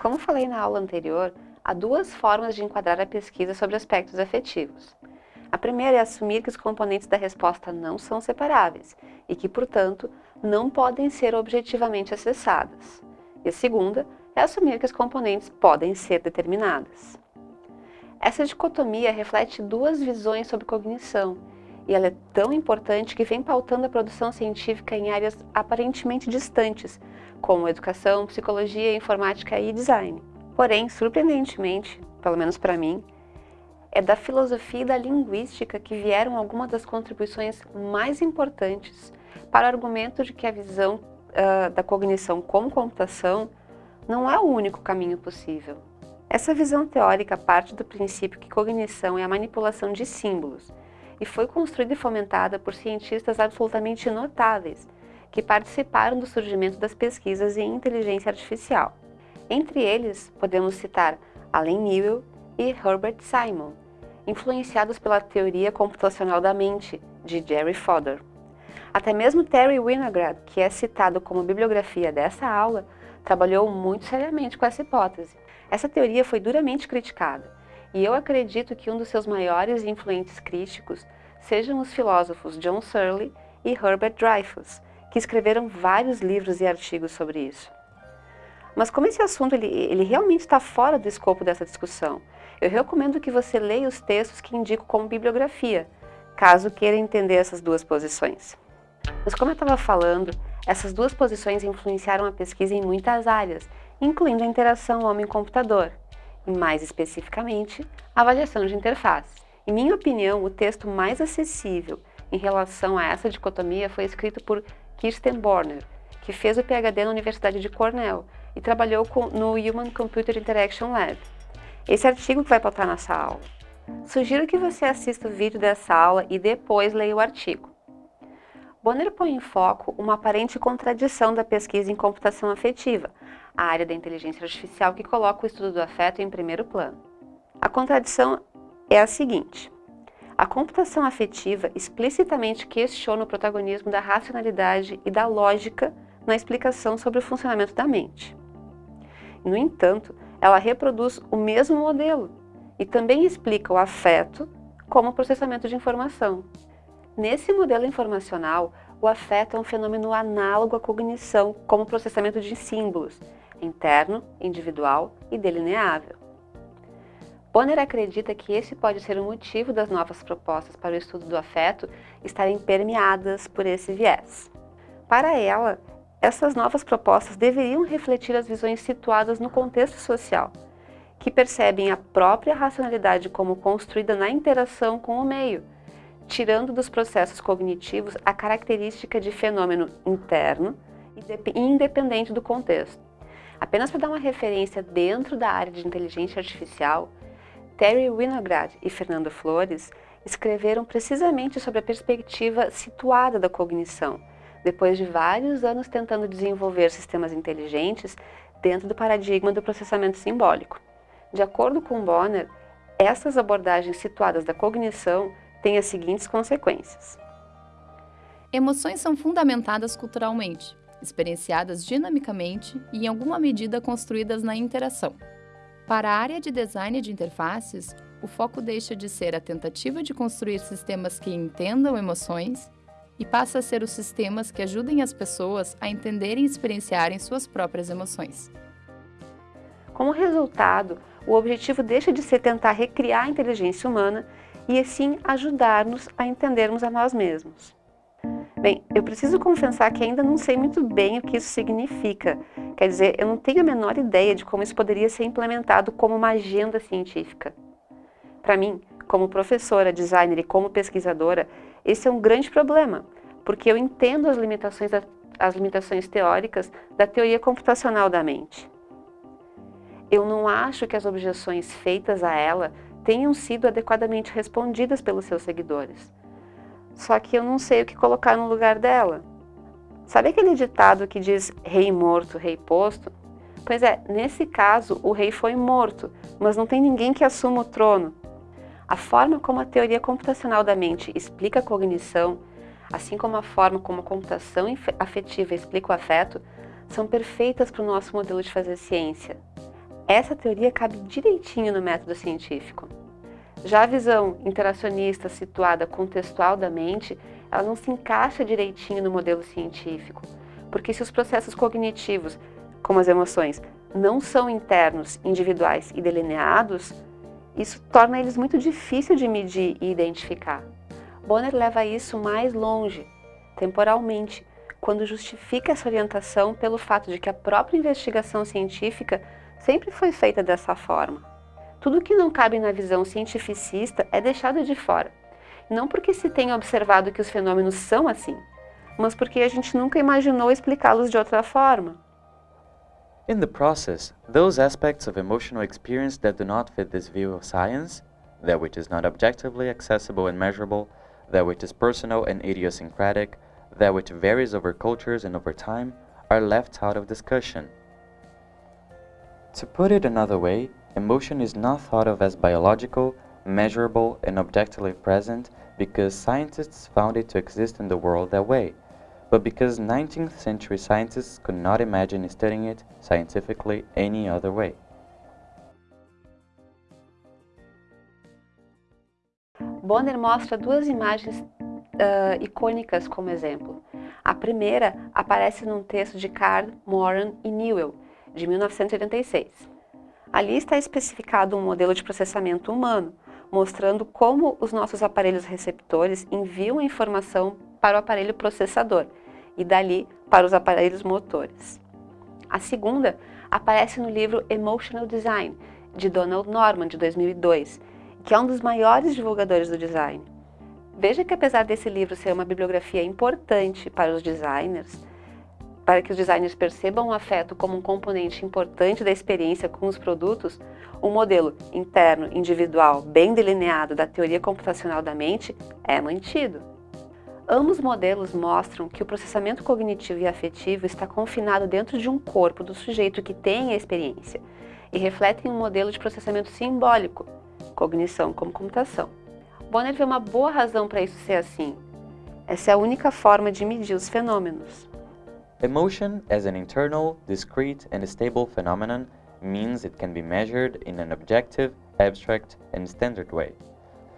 Como falei na aula anterior, há duas formas de enquadrar a pesquisa sobre aspectos afetivos. A primeira é assumir que os componentes da resposta não são separáveis e que, portanto, não podem ser objetivamente acessadas. E a segunda é assumir que as componentes podem ser determinadas. Essa dicotomia reflete duas visões sobre cognição e ela é tão importante que vem pautando a produção científica em áreas aparentemente distantes, como educação, psicologia, informática e design. Porém, surpreendentemente, pelo menos para mim, é da filosofia e da linguística que vieram algumas das contribuições mais importantes para o argumento de que a visão uh, da cognição como computação não é o único caminho possível. Essa visão teórica parte do princípio que cognição é a manipulação de símbolos e foi construída e fomentada por cientistas absolutamente notáveis, que participaram do surgimento das pesquisas em inteligência artificial. Entre eles, podemos citar Alan Newell e Herbert Simon, influenciados pela teoria computacional da mente, de Jerry Fodor. Até mesmo Terry Winograd, que é citado como bibliografia dessa aula, trabalhou muito seriamente com essa hipótese. Essa teoria foi duramente criticada, e eu acredito que um dos seus maiores e influentes críticos sejam os filósofos John Searle e Herbert Dreyfus, que escreveram vários livros e artigos sobre isso. Mas como esse assunto ele, ele realmente está fora do escopo dessa discussão, eu recomendo que você leia os textos que indico como bibliografia, caso queira entender essas duas posições. Mas como eu estava falando, essas duas posições influenciaram a pesquisa em muitas áreas, incluindo a interação homem-computador, e mais especificamente, a avaliação de interface. Em minha opinião, o texto mais acessível em relação a essa dicotomia foi escrito por Kirsten Borner, que fez o PhD na Universidade de Cornell e trabalhou com, no Human Computer Interaction Lab. Esse artigo que vai pautar nessa aula. Sugiro que você assista o vídeo dessa aula e depois leia o artigo. Bonner põe em foco uma aparente contradição da pesquisa em computação afetiva, a área da inteligência artificial que coloca o estudo do afeto em primeiro plano. A contradição é a seguinte. A computação afetiva explicitamente questiona o protagonismo da racionalidade e da lógica na explicação sobre o funcionamento da mente. No entanto, ela reproduz o mesmo modelo e também explica o afeto como processamento de informação. Nesse modelo informacional, o afeto é um fenômeno análogo à cognição como processamento de símbolos, interno, individual e delineável. Bonner acredita que esse pode ser o motivo das novas propostas para o estudo do afeto estarem permeadas por esse viés. Para ela, essas novas propostas deveriam refletir as visões situadas no contexto social, que percebem a própria racionalidade como construída na interação com o meio, tirando dos processos cognitivos a característica de fenômeno interno e independente do contexto. Apenas para dar uma referência dentro da área de inteligência artificial, Terry Winograd e Fernando Flores escreveram precisamente sobre a perspectiva situada da cognição, depois de vários anos tentando desenvolver sistemas inteligentes dentro do paradigma do processamento simbólico. De acordo com Bonner, essas abordagens situadas da cognição têm as seguintes consequências. Emoções são fundamentadas culturalmente, experienciadas dinamicamente e em alguma medida construídas na interação. Para a área de design de interfaces, o foco deixa de ser a tentativa de construir sistemas que entendam emoções e passa a ser os sistemas que ajudem as pessoas a entenderem e experienciarem suas próprias emoções. Como resultado, o objetivo deixa de ser tentar recriar a inteligência humana e, assim, ajudar-nos a entendermos a nós mesmos. Bem, eu preciso confessar que ainda não sei muito bem o que isso significa. Quer dizer, eu não tenho a menor ideia de como isso poderia ser implementado como uma agenda científica. Para mim, como professora, designer e como pesquisadora, esse é um grande problema, porque eu entendo as limitações, as limitações teóricas da teoria computacional da mente. Eu não acho que as objeções feitas a ela tenham sido adequadamente respondidas pelos seus seguidores só que eu não sei o que colocar no lugar dela. Sabe aquele ditado que diz rei morto, rei posto? Pois é, nesse caso o rei foi morto, mas não tem ninguém que assuma o trono. A forma como a teoria computacional da mente explica a cognição, assim como a forma como a computação afetiva explica o afeto, são perfeitas para o nosso modelo de fazer ciência. Essa teoria cabe direitinho no método científico. Já a visão interacionista situada contextual da mente, ela não se encaixa direitinho no modelo científico, porque se os processos cognitivos, como as emoções, não são internos, individuais e delineados, isso torna eles muito difícil de medir e identificar. Bonner leva isso mais longe, temporalmente, quando justifica essa orientação pelo fato de que a própria investigação científica sempre foi feita dessa forma. Tudo que não cabe na visão cientificista é deixado de fora. Não porque se tenha observado que os fenômenos são assim, mas porque a gente nunca imaginou explicá-los de outra forma. In the process, those aspects of emotional experience that do not fit this view of science, that which is not objectively accessible and measurable, that which is personal and idiosyncratic, that which varies over cultures and over time, are left out of discussion. To put it another way, emotion is not thought of as biological, measurable, and objectively present because scientists found it to exist in the world that way, but because 19th century scientists could not imagine studying it scientifically any other way. Bonner mostra duas imagens uh, icônicas como exemplo. A primeira aparece num texto de Carl, Moran e Newell, de 1986. Ali está especificado um modelo de processamento humano, mostrando como os nossos aparelhos receptores enviam a informação para o aparelho processador, e dali para os aparelhos motores. A segunda aparece no livro Emotional Design, de Donald Norman, de 2002, que é um dos maiores divulgadores do design. Veja que apesar desse livro ser uma bibliografia importante para os designers, para que os designers percebam o afeto como um componente importante da experiência com os produtos, o modelo interno, individual, bem delineado da teoria computacional da mente é mantido. Ambos modelos mostram que o processamento cognitivo e afetivo está confinado dentro de um corpo do sujeito que tem a experiência e refletem um modelo de processamento simbólico, cognição como computação. Bonner vê uma boa razão para isso ser assim. Essa é a única forma de medir os fenômenos. Emotion as an internal, discrete and stable phenomenon means it can be measured in an objective, abstract and standard way.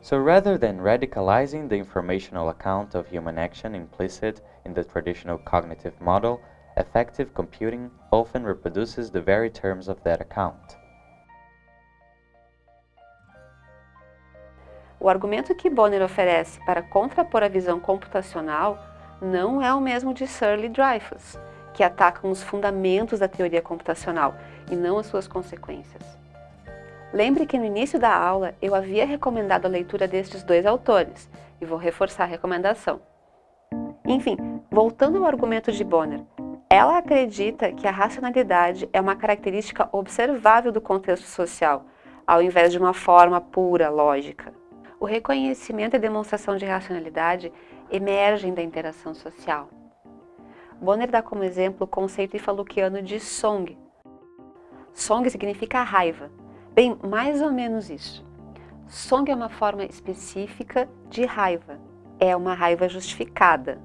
So rather than radicalizing the informational account of human action implicit in the traditional cognitive model, effective computing often reproduces the very terms of that account. O argumento que Bonner oferece para contrapor a visão computacional não é o mesmo de Searle Dreyfus, que atacam os fundamentos da teoria computacional e não as suas consequências. Lembre que no início da aula eu havia recomendado a leitura destes dois autores e vou reforçar a recomendação. Enfim, voltando ao argumento de Bonner, ela acredita que a racionalidade é uma característica observável do contexto social, ao invés de uma forma pura, lógica. O reconhecimento e demonstração de racionalidade emergem da interação social. Bonner dá como exemplo o conceito ifaluquiano de song. Song significa raiva, Bem, mais ou menos isso. Song é uma forma específica de raiva. É uma raiva justificada.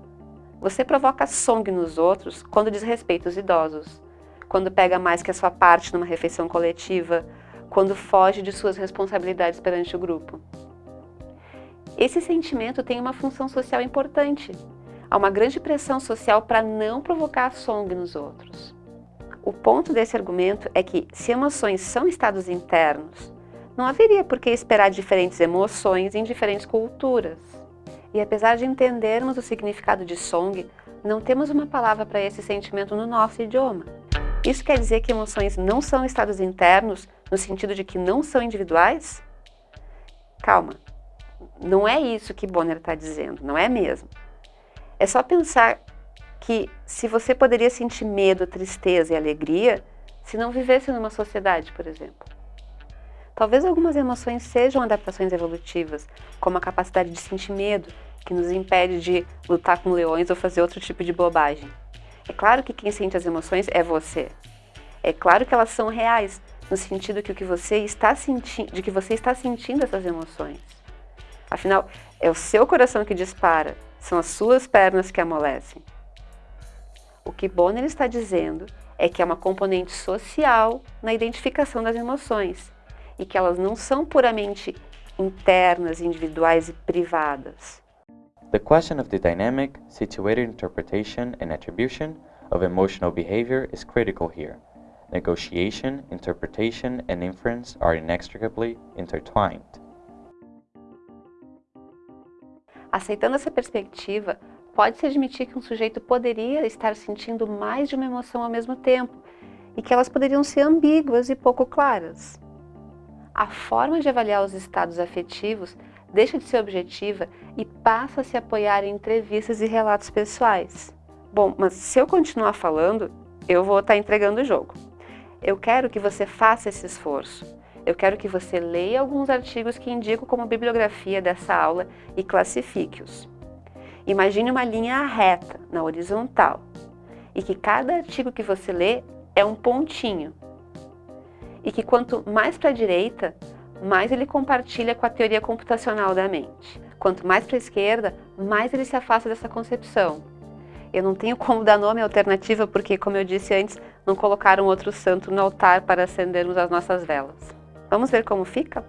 Você provoca song nos outros quando desrespeita os idosos, quando pega mais que a sua parte numa refeição coletiva, quando foge de suas responsabilidades perante o grupo. Esse sentimento tem uma função social importante. Há uma grande pressão social para não provocar song nos outros. O ponto desse argumento é que, se emoções são estados internos, não haveria por que esperar diferentes emoções em diferentes culturas. E apesar de entendermos o significado de song, não temos uma palavra para esse sentimento no nosso idioma. Isso quer dizer que emoções não são estados internos, no sentido de que não são individuais? Calma, não é isso que Bonner está dizendo, não é mesmo. É só pensar que se você poderia sentir medo, tristeza e alegria se não vivesse numa sociedade, por exemplo. Talvez algumas emoções sejam adaptações evolutivas, como a capacidade de sentir medo, que nos impede de lutar com leões ou fazer outro tipo de bobagem. É claro que quem sente as emoções é você. É claro que elas são reais, no sentido que o que você está sentindo, de que você está sentindo essas emoções. Afinal, é o seu coração que dispara, são as suas pernas que amolecem. O que Bonner está dizendo é que é uma componente social na identificação das emoções e que elas não são puramente internas, individuais e privadas. The question of the dynamic, situated interpretation and attribution of emotional behavior is critical here. Negotiation, interpretation, and inference are inextricably intertwined. Aceitando essa perspectiva, pode-se admitir que um sujeito poderia estar sentindo mais de uma emoção ao mesmo tempo e que elas poderiam ser ambíguas e pouco claras. A forma de avaliar os estados afetivos deixa de ser objetiva e passa a se apoiar em entrevistas e relatos pessoais. Bom, mas se eu continuar falando, eu vou estar entregando o jogo. Eu quero que você faça esse esforço. Eu quero que você leia alguns artigos que indico como bibliografia dessa aula e classifique-os. Imagine uma linha reta, na horizontal, e que cada artigo que você lê é um pontinho. E que quanto mais para a direita, mais ele compartilha com a teoria computacional da mente. Quanto mais para a esquerda, mais ele se afasta dessa concepção. Eu não tenho como dar nome alternativa porque, como eu disse antes, não colocaram outro santo no altar para acendermos as nossas velas. Vamos ver como fica?